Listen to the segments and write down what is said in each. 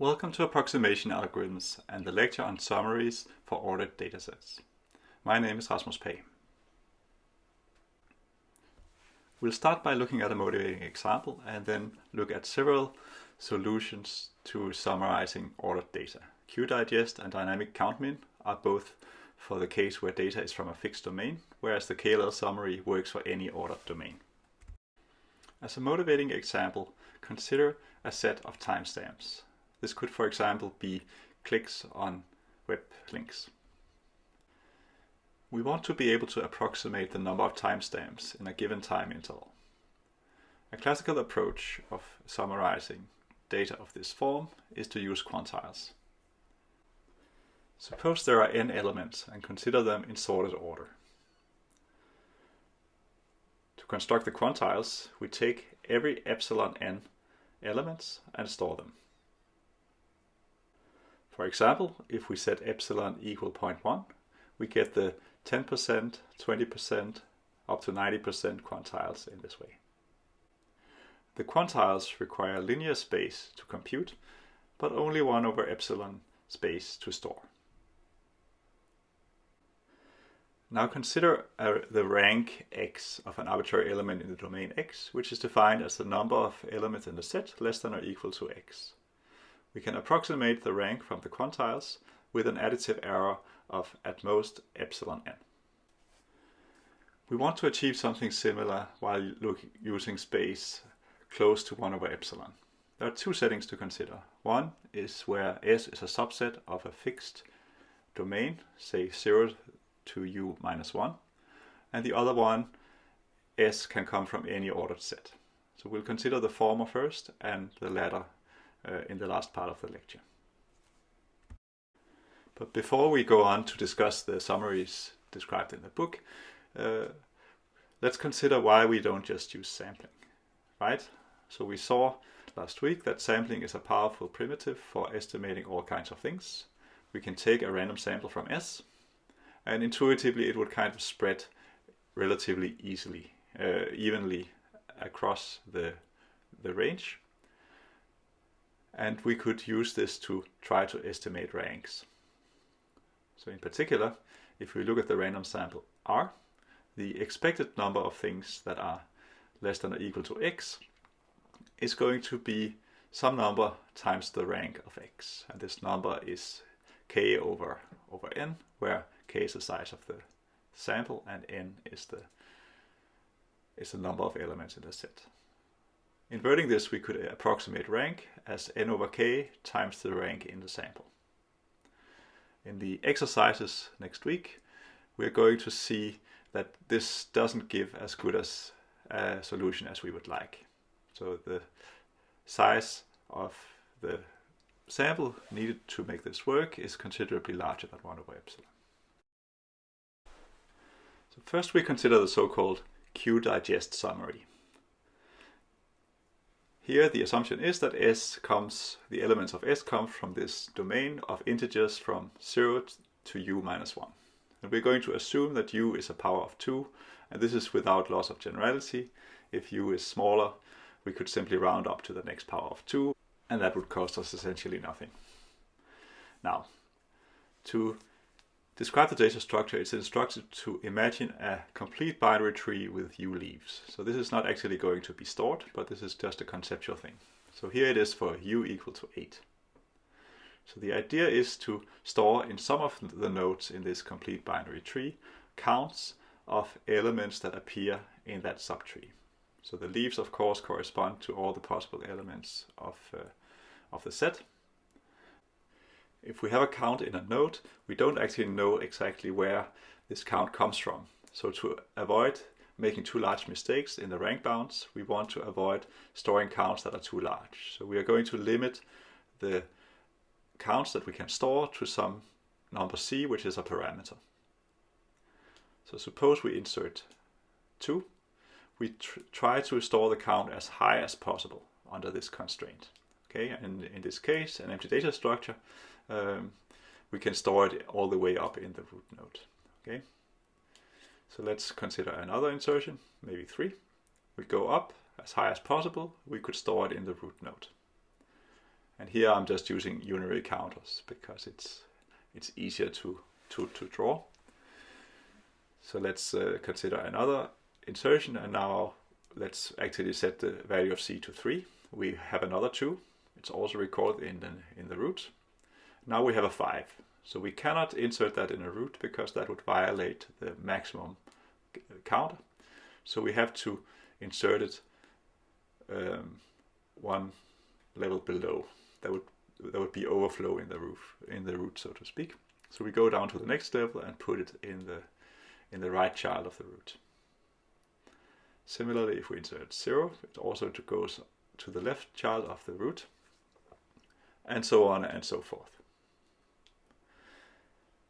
Welcome to Approximation Algorithms and the lecture on summaries for ordered datasets. My name is Rasmus Pagh. We'll start by looking at a motivating example and then look at several solutions to summarizing ordered data. QDigest and dynamic countmin are both for the case where data is from a fixed domain, whereas the KLL summary works for any ordered domain. As a motivating example, consider a set of timestamps. This could, for example, be clicks on web links. We want to be able to approximate the number of timestamps in a given time interval. A classical approach of summarizing data of this form is to use quantiles. Suppose there are n elements and consider them in sorted order. To construct the quantiles, we take every epsilon n elements and store them. For example, if we set epsilon equal 0.1, we get the 10%, 20%, up to 90% quantiles in this way. The quantiles require linear space to compute, but only 1 over epsilon space to store. Now consider uh, the rank x of an arbitrary element in the domain x, which is defined as the number of elements in the set less than or equal to x we can approximate the rank from the quantiles with an additive error of at most epsilon n. We want to achieve something similar while using space close to 1 over epsilon. There are two settings to consider. One is where S is a subset of a fixed domain, say 0 to u minus 1, and the other one, S can come from any ordered set. So we'll consider the former first and the latter uh, in the last part of the lecture. But before we go on to discuss the summaries described in the book, uh, let's consider why we don't just use sampling, right? So we saw last week that sampling is a powerful primitive for estimating all kinds of things. We can take a random sample from S and intuitively it would kind of spread relatively easily, uh, evenly across the, the range and we could use this to try to estimate ranks. So in particular, if we look at the random sample R, the expected number of things that are less than or equal to x is going to be some number times the rank of x. And this number is k over, over n, where k is the size of the sample and n is the, is the number of elements in the set. Inverting this, we could approximate rank as n over k times the rank in the sample. In the exercises next week, we're going to see that this doesn't give as good as a solution as we would like. So the size of the sample needed to make this work is considerably larger than 1 over epsilon. So first we consider the so-called Q-digest summary. Here the assumption is that S comes, the elements of S come from this domain of integers from 0 to u minus 1. And we're going to assume that u is a power of 2, and this is without loss of generality. If u is smaller, we could simply round up to the next power of 2, and that would cost us essentially nothing. Now, to describe the data structure, it's instructed to imagine a complete binary tree with u leaves. So this is not actually going to be stored, but this is just a conceptual thing. So here it is for u equal to 8. So the idea is to store in some of the nodes in this complete binary tree counts of elements that appear in that subtree. So the leaves of course correspond to all the possible elements of, uh, of the set if we have a count in a node, we don't actually know exactly where this count comes from. So to avoid making too large mistakes in the rank bounds, we want to avoid storing counts that are too large. So we are going to limit the counts that we can store to some number c, which is a parameter. So suppose we insert 2. We tr try to store the count as high as possible under this constraint. Okay, and in this case, an empty data structure um, we can store it all the way up in the root node. Okay, so let's consider another insertion, maybe three. We go up as high as possible. We could store it in the root node. And here I'm just using unary counters because it's it's easier to, to, to draw. So let's uh, consider another insertion and now let's actually set the value of c to 3. We have another 2. It's also recorded in the, in the root. Now we have a 5. So we cannot insert that in a root because that would violate the maximum count. So we have to insert it um, one level below. That would there would be overflow in the roof in the root, so to speak. So we go down to the next level and put it in the in the right child of the root. Similarly, if we insert 0, it also goes to the left child of the root, and so on and so forth.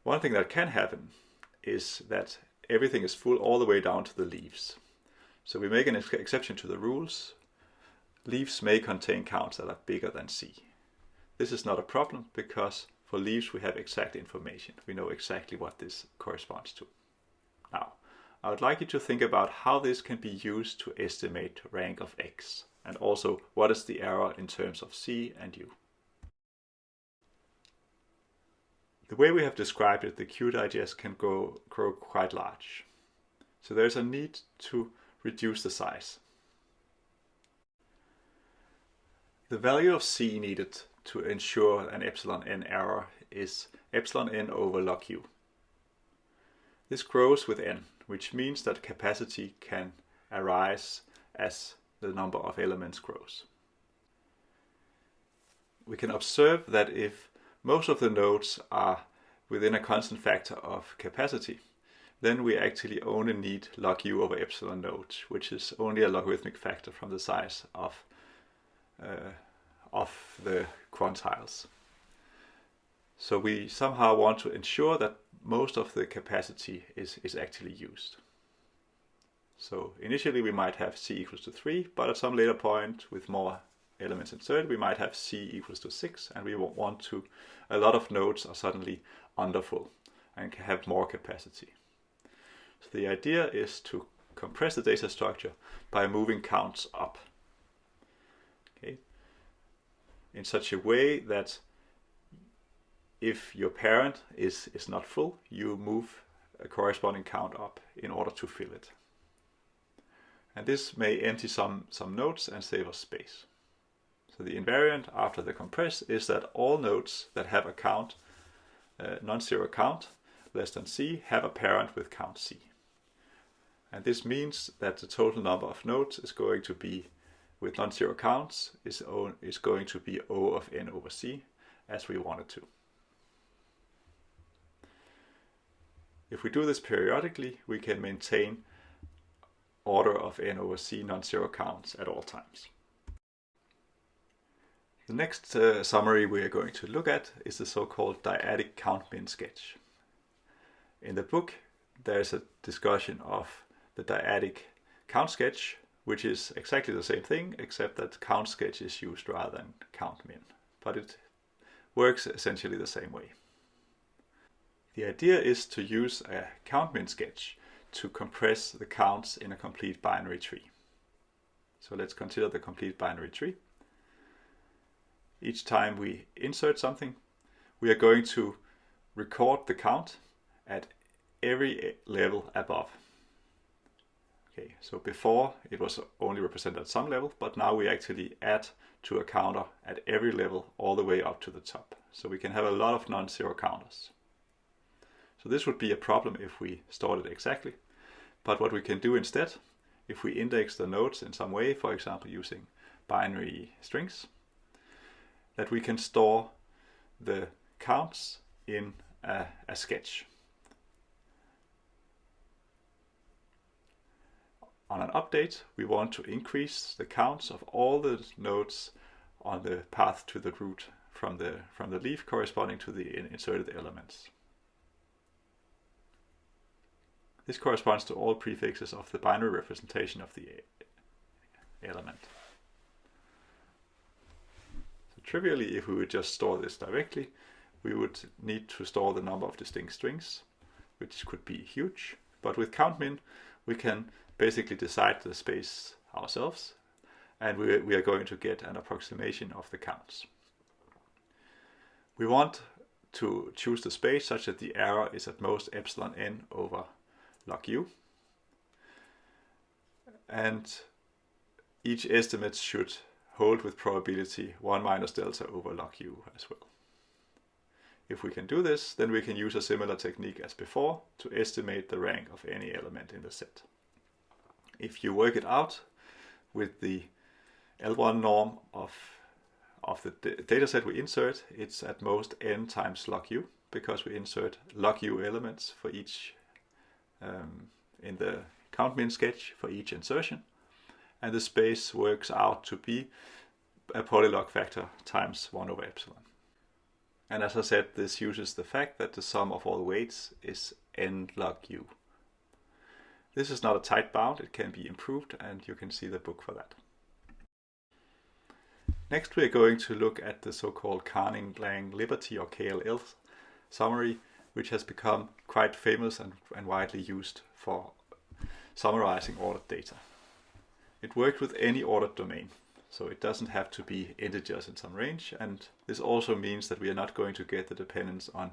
One thing that can happen is that everything is full all the way down to the leaves. So we make an ex exception to the rules. Leaves may contain counts that are bigger than C. This is not a problem because for leaves we have exact information. We know exactly what this corresponds to. Now, I would like you to think about how this can be used to estimate rank of x, and also what is the error in terms of c and u. The way we have described it, the QDigest can go, grow quite large. So there's a need to reduce the size. The value of c needed to ensure an epsilon n error is epsilon n over log u. This grows with n, which means that capacity can arise as the number of elements grows. We can observe that if most of the nodes are within a constant factor of capacity, then we actually only need log u over epsilon nodes, which is only a logarithmic factor from the size of, uh, of the quantiles. So we somehow want to ensure that most of the capacity is, is actually used. So initially we might have c equals to 3, but at some later point with more elements inserted, we might have c equals to 6, and we want to, a lot of nodes are suddenly underfull and have more capacity. So the idea is to compress the data structure by moving counts up. Okay. In such a way that if your parent is, is not full, you move a corresponding count up in order to fill it. And this may empty some, some nodes and save us space. So the invariant after the compress is that all nodes that have a count, uh, non-zero count, less than c, have a parent with count c. And this means that the total number of nodes is going to be, with non-zero counts, is, o, is going to be O of n over c, as we wanted to. If we do this periodically, we can maintain order of n over c non-zero counts at all times. The next uh, summary we are going to look at is the so-called dyadic count min sketch. In the book there is a discussion of the dyadic count sketch which is exactly the same thing except that count sketch is used rather than count min but it works essentially the same way. The idea is to use a count min sketch to compress the counts in a complete binary tree. So let's consider the complete binary tree. Each time we insert something, we are going to record the count at every level above. Okay, so before it was only represented at some level, but now we actually add to a counter at every level all the way up to the top. So we can have a lot of non-zero counters. So this would be a problem if we stored it exactly. But what we can do instead, if we index the nodes in some way, for example using binary strings, that we can store the counts in a, a sketch. On an update, we want to increase the counts of all the nodes on the path to the root from the, from the leaf corresponding to the inserted elements. This corresponds to all prefixes of the binary representation of the element. Trivially, if we would just store this directly, we would need to store the number of distinct strings, which could be huge. But with countmin, we can basically decide the space ourselves, and we, we are going to get an approximation of the counts. We want to choose the space such that the error is at most epsilon n over log u. And each estimate should hold with probability 1 minus delta over log u as well. If we can do this, then we can use a similar technique as before to estimate the rank of any element in the set. If you work it out with the L1 norm of, of the data set we insert, it's at most n times log u because we insert log u elements for each um, in the count min sketch for each insertion. And the space works out to be a polylog factor times 1 over epsilon. And as I said, this uses the fact that the sum of all weights is n log u. This is not a tight bound, it can be improved and you can see the book for that. Next we are going to look at the so-called Karnin-Lang Liberty or KLL summary, which has become quite famous and, and widely used for summarizing ordered data. It works with any ordered domain. So it doesn't have to be integers in some range. And this also means that we are not going to get the dependence on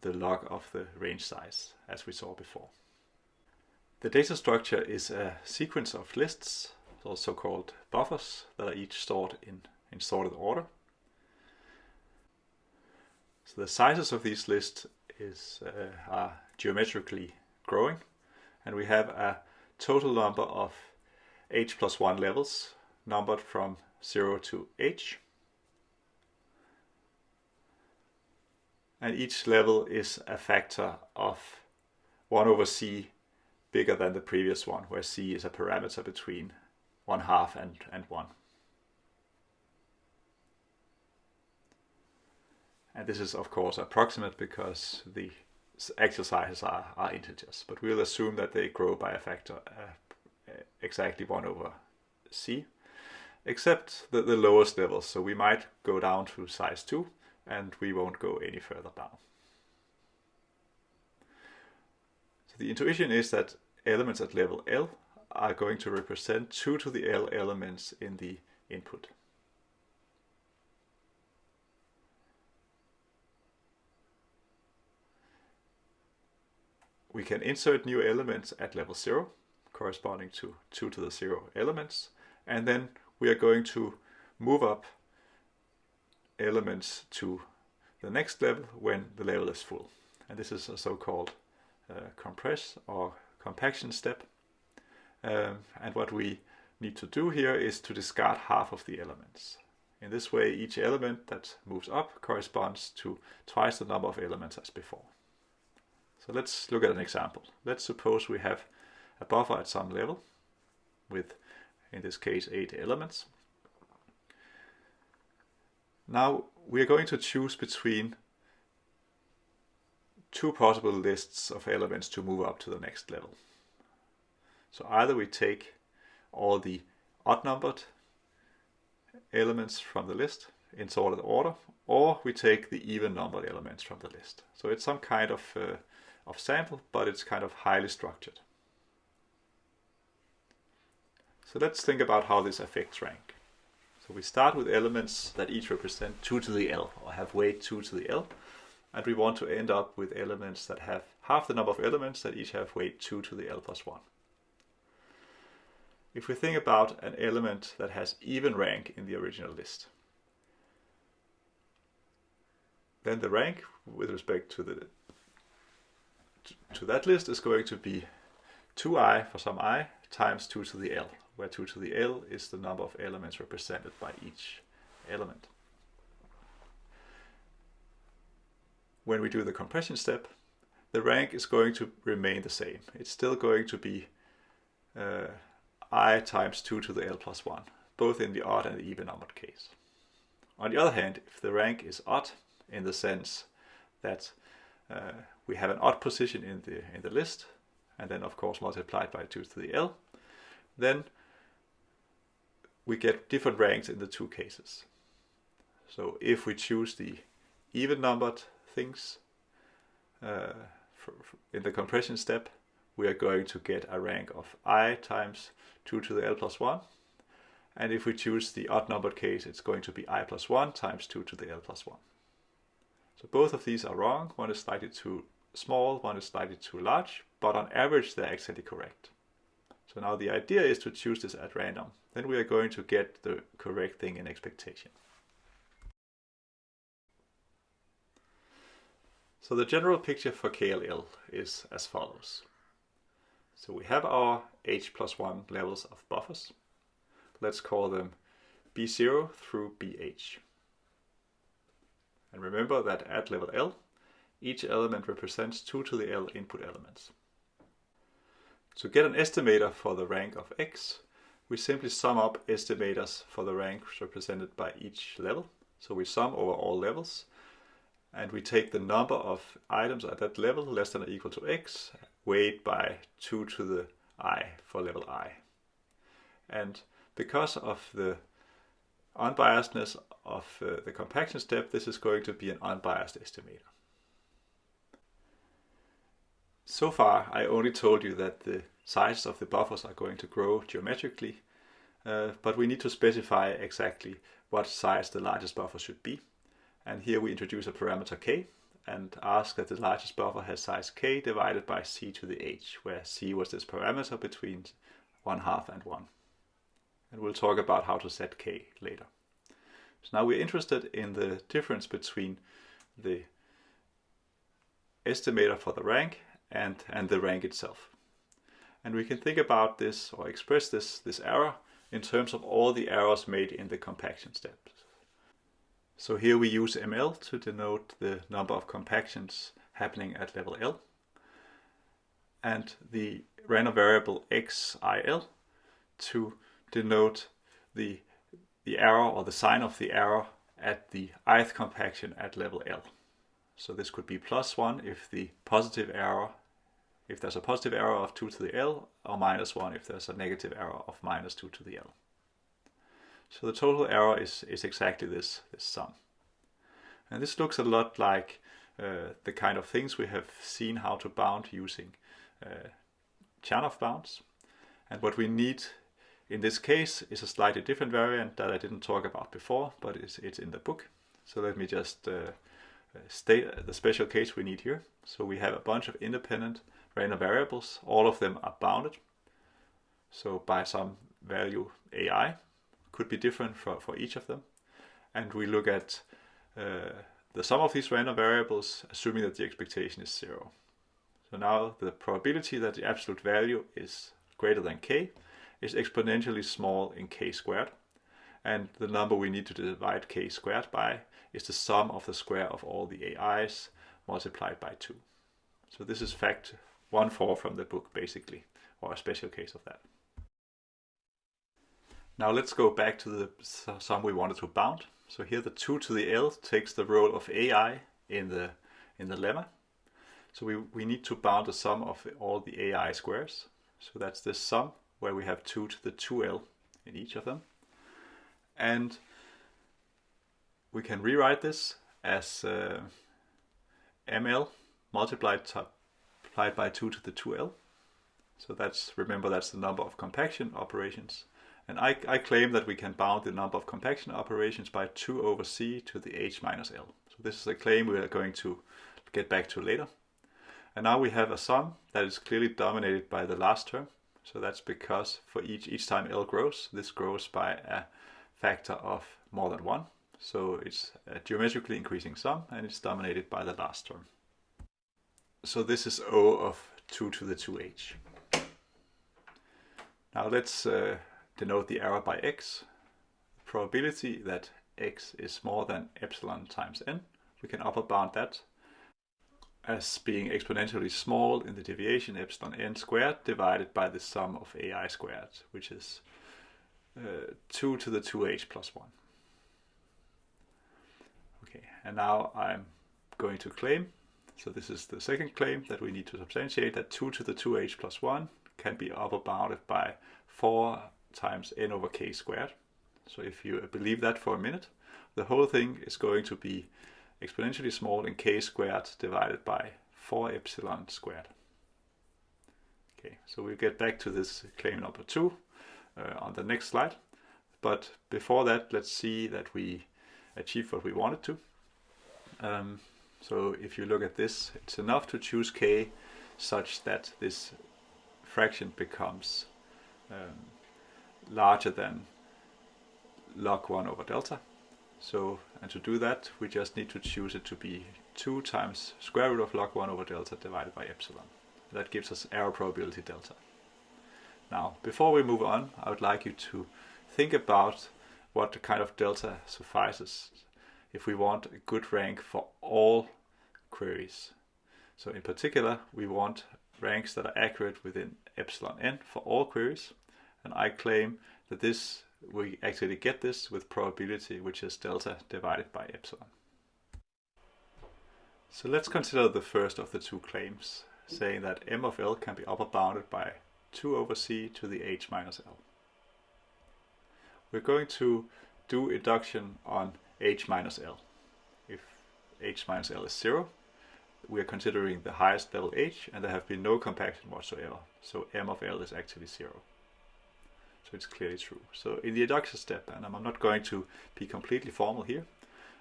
the log of the range size, as we saw before. The data structure is a sequence of lists, also called buffers, that are each stored in, in sorted order. So the sizes of these lists is, uh, are geometrically growing, and we have a total number of h plus 1 levels numbered from 0 to h. And each level is a factor of 1 over c bigger than the previous one, where c is a parameter between 1 half and, and 1. And this is of course approximate because the sizes are, are integers, but we'll assume that they grow by a factor uh, exactly 1 over c except the, the lowest levels. So we might go down to size 2 and we won't go any further down. So the intuition is that elements at level L are going to represent 2 to the L elements in the input. We can insert new elements at level 0 corresponding to 2 to the 0 elements and then we are going to move up elements to the next level when the level is full. And this is a so-called uh, compress or compaction step. Um, and what we need to do here is to discard half of the elements. In this way, each element that moves up corresponds to twice the number of elements as before. So let's look at an example. Let's suppose we have a buffer at some level with in this case eight elements. Now we are going to choose between two possible lists of elements to move up to the next level. So either we take all the odd numbered elements from the list in sorted order, or we take the even numbered elements from the list. So it's some kind of, uh, of sample, but it's kind of highly structured. So let's think about how this affects rank. So we start with elements that each represent 2 to the L, or have weight 2 to the L. And we want to end up with elements that have half the number of elements that each have weight 2 to the L plus 1. If we think about an element that has even rank in the original list, then the rank with respect to the to that list is going to be 2i for some i times 2 to the L, where 2 to the L is the number of elements represented by each element. When we do the compression step, the rank is going to remain the same. It's still going to be uh, i times 2 to the L plus 1, both in the odd and the even numbered case. On the other hand, if the rank is odd, in the sense that uh, we have an odd position in the, in the list, and then of course multiplied by 2 to the L, then we get different ranks in the two cases. So if we choose the even numbered things uh, for, for in the compression step, we are going to get a rank of i times 2 to the l plus 1. And if we choose the odd numbered case, it's going to be i plus 1 times 2 to the l plus 1. So both of these are wrong. One is slightly too small, one is slightly too large, but on average they're actually correct. So now the idea is to choose this at random. Then we are going to get the correct thing in expectation. So the general picture for KLL is as follows. So we have our h plus 1 levels of buffers. Let's call them B0 through BH. And remember that at level L, each element represents 2 to the L input elements. To get an estimator for the rank of x, we simply sum up estimators for the ranks represented by each level. So we sum over all levels and we take the number of items at that level less than or equal to x weighed by 2 to the i for level i. And because of the unbiasedness of uh, the compaction step, this is going to be an unbiased estimator. So far, I only told you that the size of the buffers are going to grow geometrically, uh, but we need to specify exactly what size the largest buffer should be. And here we introduce a parameter k and ask that the largest buffer has size k divided by c to the h, where c was this parameter between 1 half and 1. And we'll talk about how to set k later. So now we're interested in the difference between the estimator for the rank and, and the rank itself. And we can think about this or express this, this error in terms of all the errors made in the compaction steps. So here we use ml to denote the number of compactions happening at level L and the random variable xil to denote the, the error or the sign of the error at the ith compaction at level L. So this could be plus 1 if the positive error, if there's a positive error of 2 to the L, or minus 1 if there's a negative error of minus 2 to the L. So the total error is, is exactly this, this sum. And this looks a lot like uh, the kind of things we have seen how to bound using uh, Chernoff bounds. And what we need in this case is a slightly different variant that I didn't talk about before, but it's, it's in the book. So let me just uh state the special case we need here. So we have a bunch of independent random variables. All of them are bounded. So by some value AI, could be different for, for each of them. And we look at uh, the sum of these random variables, assuming that the expectation is zero. So now the probability that the absolute value is greater than k is exponentially small in k squared. And the number we need to divide k squared by is the sum of the square of all the AIs multiplied by 2. So this is fact 1-4 from the book basically, or a special case of that. Now let's go back to the sum we wanted to bound. So here the 2 to the L takes the role of AI in the, in the lemma. So we, we need to bound the sum of all the AI squares. So that's this sum where we have 2 to the 2L in each of them. And we can rewrite this as uh, ml multiplied, multiplied by 2 to the 2L. So that's, remember that's the number of compaction operations. And I, I, claim that we can bound the number of compaction operations by 2 over c to the h minus l. So this is a claim we are going to get back to later. And now we have a sum that is clearly dominated by the last term. So that's because for each, each time L grows, this grows by a factor of more than 1. So it's a geometrically increasing sum and it's dominated by the last term. So this is O of 2 to the 2h. Now let's uh, denote the error by x. The probability that x is more than epsilon times n, we can upper bound that as being exponentially small in the deviation epsilon n squared divided by the sum of ai squared, which is uh, 2 to the 2h plus 1. Okay, and now I'm going to claim, so this is the second claim that we need to substantiate, that 2 to the 2h plus 1 can be upper bounded by 4 times n over k squared. So if you believe that for a minute, the whole thing is going to be exponentially small in k squared divided by 4 epsilon squared. Okay, so we'll get back to this claim number 2 uh, on the next slide. But before that, let's see that we achieved what we wanted to. Um, So if you look at this, it's enough to choose k such that this fraction becomes um, larger than log 1 over delta. So, and to do that, we just need to choose it to be 2 times square root of log 1 over delta divided by epsilon. That gives us error probability delta. Now, before we move on, I would like you to think about what kind of delta suffices if we want a good rank for all queries. So in particular, we want ranks that are accurate within epsilon n for all queries. And I claim that this we actually get this with probability, which is delta divided by epsilon. So let's consider the first of the two claims, saying that m of l can be upper bounded by 2 over c to the h minus l. We're going to do induction on h minus l. If h minus l is 0, we are considering the highest level h, and there have been no compaction whatsoever. So m of l is actually 0. So it's clearly true. So in the induction step, and I'm not going to be completely formal here,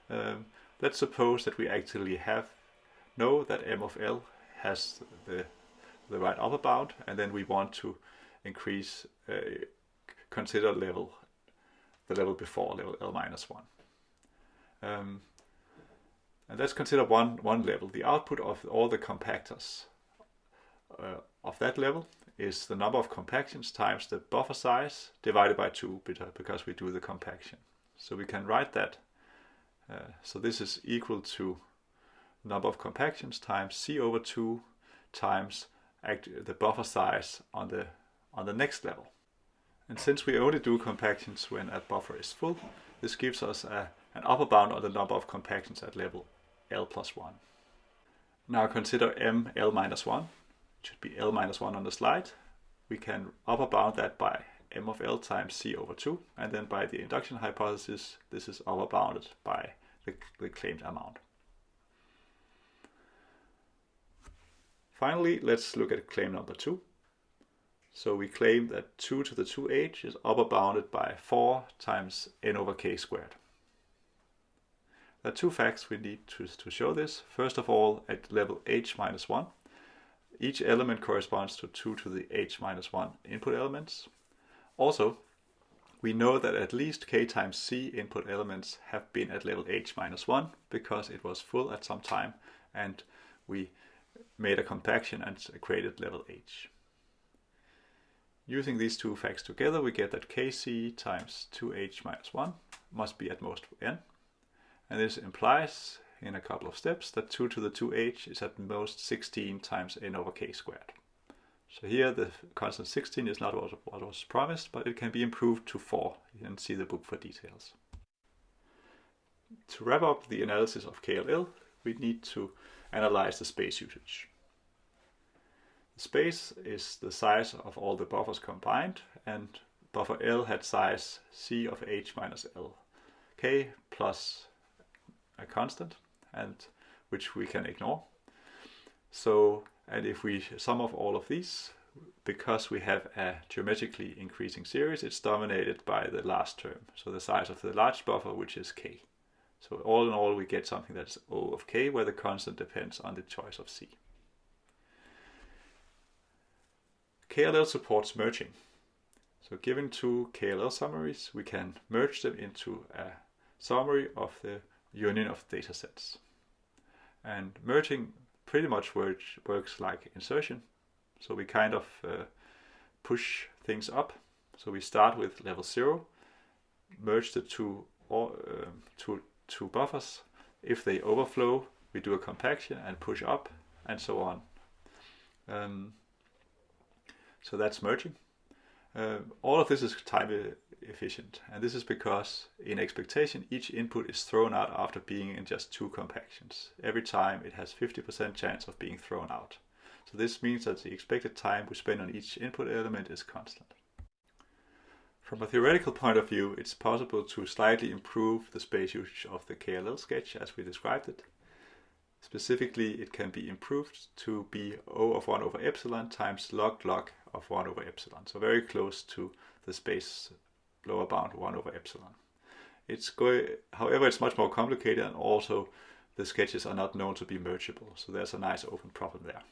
um, let's suppose that we actually have know that m of l has the the right upper bound, and then we want to increase, uh, consider level, the level before level l minus 1. Um, and let's consider one, one level. The output of all the compactors uh, of that level is the number of compactions times the buffer size divided by 2 because we do the compaction. So we can write that. Uh, so this is equal to number of compactions times c over 2 times the buffer size on the on the next level. And since we only do compactions when a buffer is full, this gives us a, an upper bound on the number of compactions at level L plus 1. Now consider m L minus 1. It should be L minus 1 on the slide. We can upper bound that by m of L times C over 2. And then by the induction hypothesis, this is upper bounded by the, the claimed amount. Finally, let's look at claim number 2. So we claim that 2 to the 2h is upper bounded by 4 times n over k squared. There are two facts we need to, to show this. First of all, at level h minus 1, each element corresponds to 2 to the h minus 1 input elements. Also, we know that at least k times c input elements have been at level h minus 1 because it was full at some time and we made a compaction and created level h. Using these two facts together, we get that kc times 2h minus 1 must be at most n. And this implies, in a couple of steps, that 2 to the 2h is at most 16 times n over k squared. So here the constant 16 is not what was promised, but it can be improved to 4. You can see the book for details. To wrap up the analysis of KLL, we need to analyze the space usage. Space is the size of all the buffers combined and buffer L had size C of H minus L K plus a constant and which we can ignore. So and if we sum of all of these because we have a geometrically increasing series it's dominated by the last term so the size of the large buffer which is K. So all in all, we get something that's O of k, where the constant depends on the choice of c. KLL supports merging. So given two KLL summaries, we can merge them into a summary of the union of datasets. And merging pretty much works, works like insertion. So we kind of uh, push things up. So we start with level 0, merge the two, or, uh, two two buffers. If they overflow, we do a compaction and push up and so on. Um, so that's merging. Uh, all of this is time efficient and this is because in expectation each input is thrown out after being in just two compactions. Every time it has 50% chance of being thrown out. So this means that the expected time we spend on each input element is constant. From a theoretical point of view, it's possible to slightly improve the space usage of the KLL sketch as we described it. Specifically, it can be improved to be O of 1 over epsilon times log log of 1 over epsilon, so very close to the space lower bound 1 over epsilon. It's going, however, it's much more complicated and also the sketches are not known to be mergeable. So there's a nice open problem there.